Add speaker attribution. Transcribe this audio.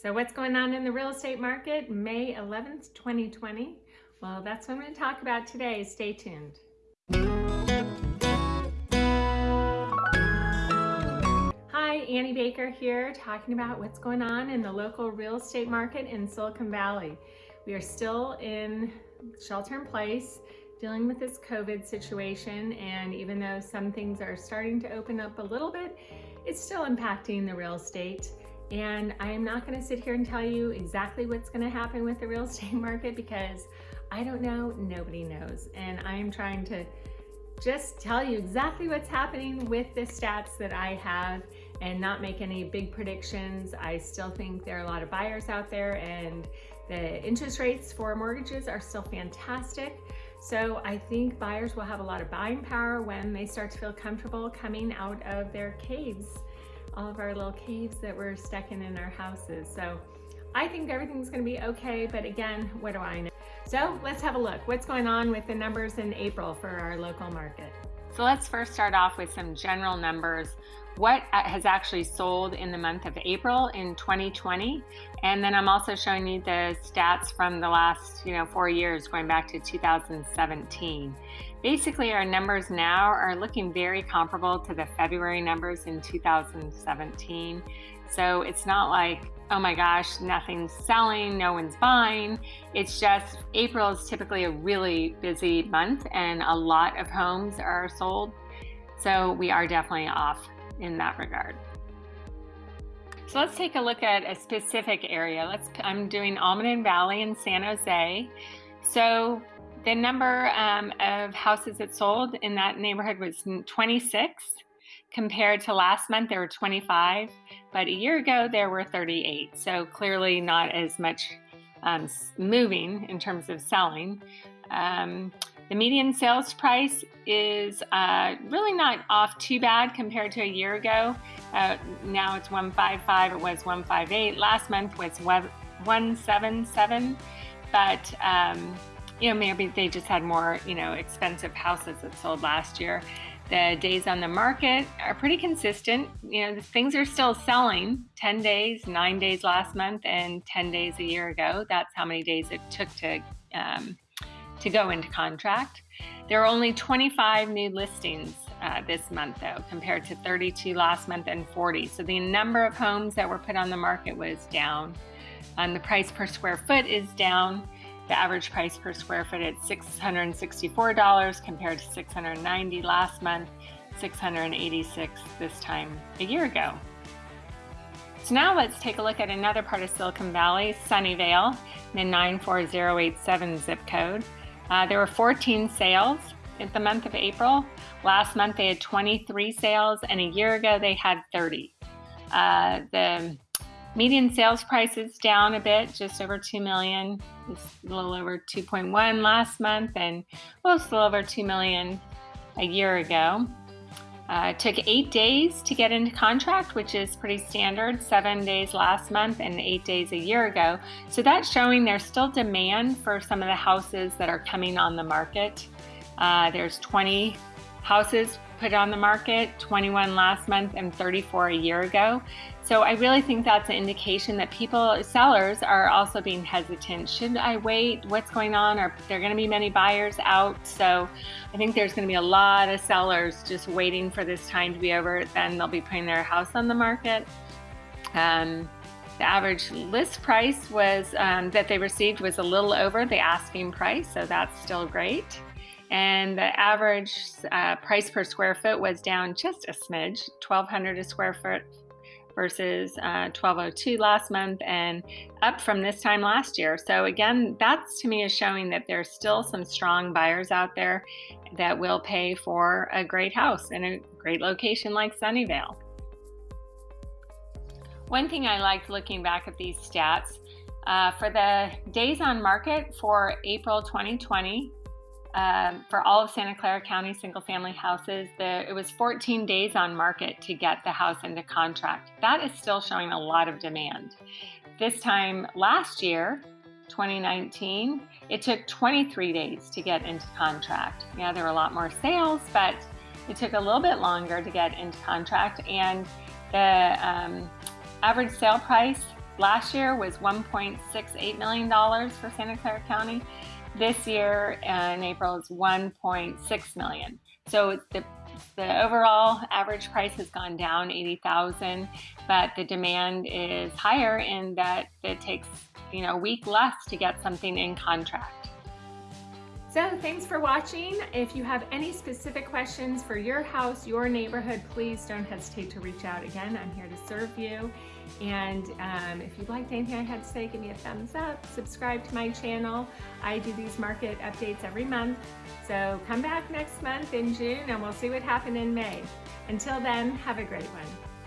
Speaker 1: So what's going on in the real estate market May 11th, 2020? Well, that's what I'm going to talk about today. Stay tuned. Hi, Annie Baker here talking about what's going on in the local real estate market in Silicon Valley. We are still in shelter in place dealing with this COVID situation and even though some things are starting to open up a little bit, it's still impacting the real estate and I am not gonna sit here and tell you exactly what's gonna happen with the real estate market because I don't know, nobody knows. And I am trying to just tell you exactly what's happening with the stats that I have and not make any big predictions. I still think there are a lot of buyers out there and the interest rates for mortgages are still fantastic. So I think buyers will have a lot of buying power when they start to feel comfortable coming out of their caves all of our little caves that we're stuck in in our houses. So I think everything's gonna be okay, but again, what do I know? So let's have a look. What's going on with the numbers in April for our local market?
Speaker 2: So let's first start off with some general numbers. What uh, has actually sold in the month of April in 2020. And then I'm also showing you the stats from the last, you know, four years going back to 2017. Basically, our numbers now are looking very comparable to the February numbers in 2017. So it's not like, oh my gosh, nothing's selling, no one's buying. It's just April is typically a really busy month and a lot of homes are sold. So we are definitely off in that regard. So let's take a look at a specific area. Let's, I'm doing Almaden Valley in San Jose. So the number um, of houses that sold in that neighborhood was 26 compared to last month there were 25 but a year ago there were 38 so clearly not as much um, moving in terms of selling um, the median sales price is uh, really not off too bad compared to a year ago uh, now it's 155 it was 158 last month was 177 but um, you know, maybe they just had more, you know, expensive houses that sold last year. The days on the market are pretty consistent. You know, things are still selling 10 days, nine days last month, and 10 days a year ago. That's how many days it took to, um, to go into contract. There are only 25 new listings uh, this month, though, compared to 32 last month and 40. So the number of homes that were put on the market was down. And the price per square foot is down. The average price per square foot at $664 compared to 690 last month, 686 this time a year ago. So now let's take a look at another part of Silicon Valley, Sunnyvale, the 94087 zip code. Uh, there were 14 sales in the month of April. Last month they had 23 sales and a year ago they had 30. Uh, the Median sales price is down a bit, just over 2 million. It's a little over 2.1 last month and well, a little over 2 million a year ago. Uh, it took eight days to get into contract, which is pretty standard, seven days last month and eight days a year ago. So that's showing there's still demand for some of the houses that are coming on the market. Uh, there's 20 houses put on the market, 21 last month and 34 a year ago. So I really think that's an indication that people, sellers are also being hesitant. Should I wait? What's going on? Are there going to be many buyers out? So I think there's going to be a lot of sellers just waiting for this time to be over. Then they'll be putting their house on the market. Um, the average list price was um, that they received was a little over the asking price, so that's still great. And the average uh, price per square foot was down just a smidge, 1200 a square foot versus uh, 1202 last month and up from this time last year. So again, that's to me is showing that there's still some strong buyers out there that will pay for a great house in a great location like Sunnyvale. One thing I liked looking back at these stats, uh, for the days on market for April 2020, um, for all of Santa Clara County single family houses, the, it was 14 days on market to get the house into contract. That is still showing a lot of demand. This time last year, 2019, it took 23 days to get into contract. Yeah, there were a lot more sales, but it took a little bit longer to get into contract. And the um, average sale price last year was $1.68 million for Santa Clara County. This year in April is 1.6 million. So the the overall average price has gone down 80,000, but the demand is higher in that it takes, you know, a week less to get something in contract.
Speaker 1: So thanks for watching. If you have any specific questions for your house, your neighborhood, please don't hesitate to reach out again. I'm here to serve you. And um, if you liked anything I had to say, give me a thumbs up, subscribe to my channel. I do these market updates every month. So come back next month in June and we'll see what happened in May. Until then, have a great one.